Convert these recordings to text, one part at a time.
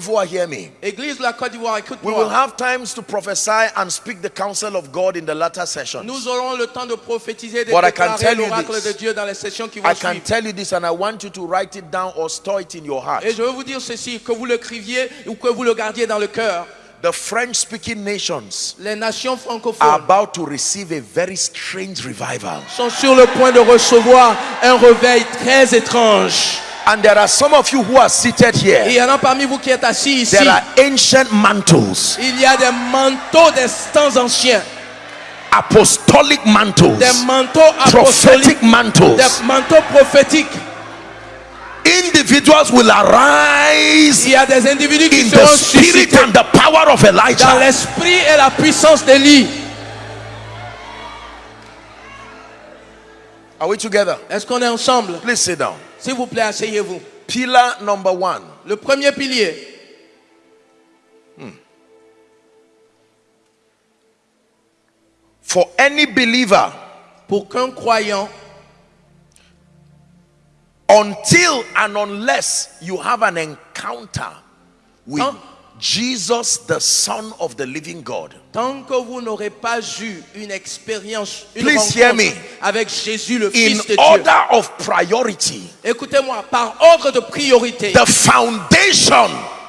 d'Ivoire, hear me. Église de la Côte d'Ivoire, We will écoute-moi. have times to prophesy and speak the counsel of God in the latter session. Nous aurons le temps de prophétiser, de I can déclarer l'oracle this. de Dieu dans les sessions qui vont I can suivre. tell you this and I want you to write it down or store it in your heart. Et je veux vous dire ceci, que vous le criviez ou que vous le gardiez dans le cœur. The French speaking nations Les nations are francophones about to receive a very strange revival. sont sur le point de recevoir un réveil très étrange. And there are some of you who are seated Et il here. y en a parmi vous qui êtes assis ici. There are ancient mantles, Il y a des manteaux des temps anciens, apostolic mantles, des manteaux apostoliques, prophetic mantles. des manteaux prophétiques. Individuals will arise Il y a des individus qui in the spirit and the power of Elijah. dans l'esprit et la puissance d'Élie. Are we together? Est-ce qu'on est ensemble Please sit down. S'il vous plaît, asseyez-vous. Pillar number one. Le premier pilier, For any believer, pour qu'un croyant, until and unless you have an encounter with? Jesus, the Son of the living God, tant que vous n'aurez pas eu une expérience, une Please hear rencontre me. avec Jésus, le in Fils de Dieu, order of priority, écoutez-moi, par ordre de priorité, the foundation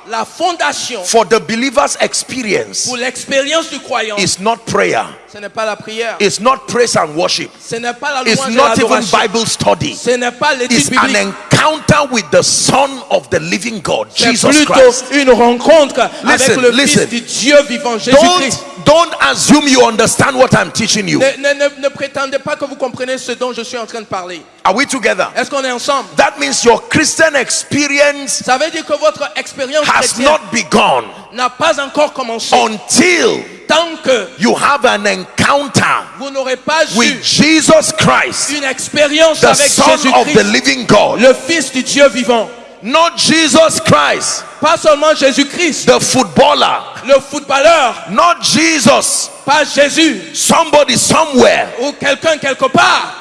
la fondation for the believer's experience pour l'expérience du croyant, is not prayer, ce n'est pas la prière, it's not praise and worship, ce n'est pas la it's louange et not even Bible study. ce n'est pas l'étude It's biblique, encounter with the Son of the living God, Jesus Christ. une rencontre avec le listen. Fils du Dieu vivant, Jésus-Christ. Don't, don't assume you understand what I'm teaching you. Ne, ne- ne- ne prétendez pas que vous comprenez ce dont je suis en train de parler. Are we together? Est-ce qu'on est ensemble? That means your Christian experience Ça veut dire que votre expérience has not begun n'a pas encore commencé. until Tant que you have an encounter vous n'aurez pas with eu Jesus Christ, une expérience avec Son of the Jésus-Christ, living God. le Fils du Dieu vivant. Not Jesus Christ, Pas seulement Jésus-Christ, the footballer. le footballeur, Not Jesus, pas Jésus somebody somewhere. ou quelqu'un quelque part.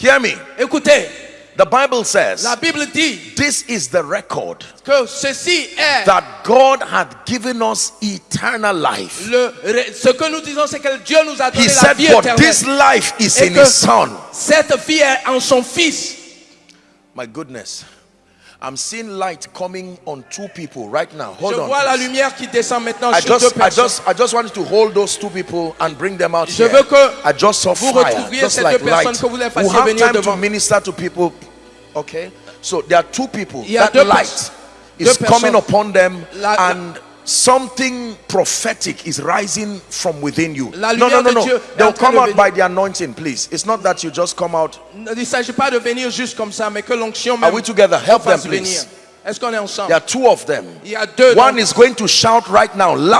Hear me. Écoutez, The Bible says la Bible dit this is the record que ceci est that God had given us eternal life. le, ce que nous disons, c'est que Dieu nous a donné He la said, vie éternelle. this life is Et in His Son. cette vie est en son Fils. My goodness. I'm seeing light coming on two people right now. Hold Je on. vois la lumière qui descend maintenant I sur deux just, I personnes. just, I just want you to hold those two people and bring them out Je here. veux que I just saw vous fire, retrouviez just ces like deux personnes, light. que vous les We fassiez have venir time to minister to people. Okay, so there are two people. Il y a That deux light is coming upon them, la- and something prophetic is rising from within you. No, no, no, no. They'll come out by the anointing, please. It's not that you just come out. Il s'agit pas de venir juste comme ça, mais que l'onction Are we together? Help them, please. Est-ce qu'on est ensemble There are two of them. Il y a deux. One is going to shout right now, loud.